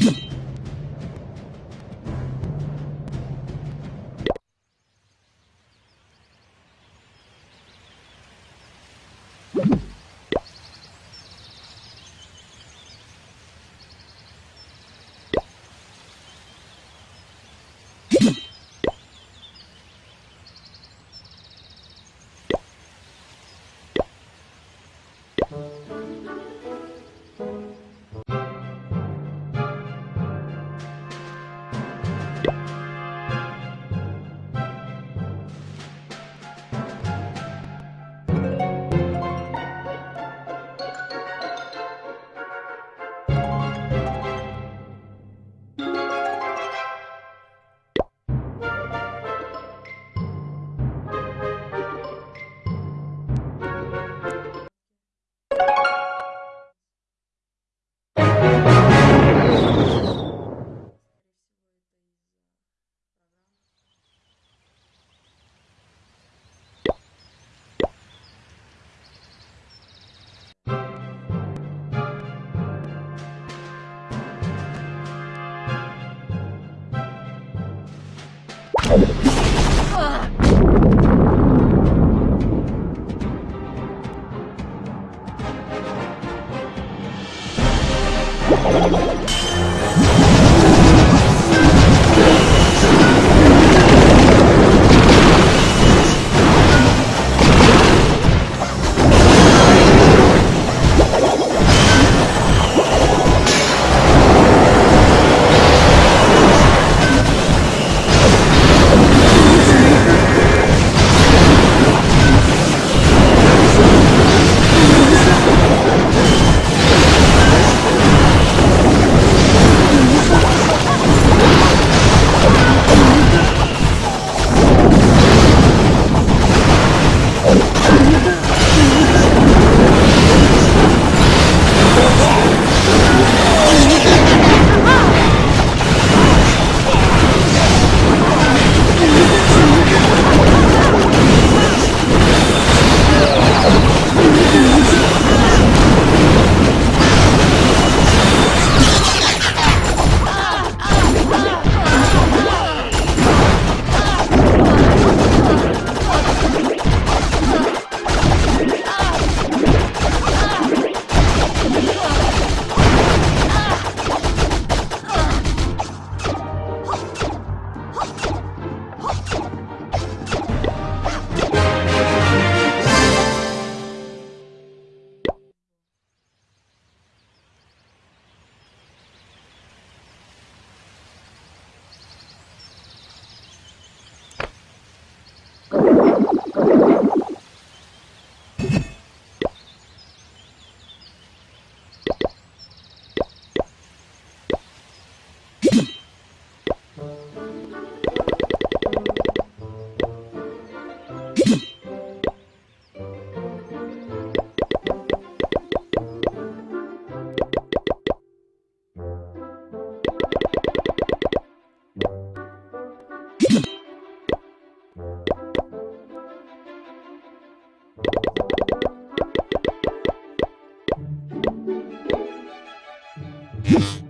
you.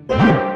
you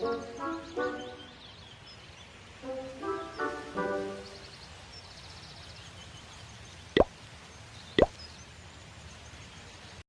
Thank you.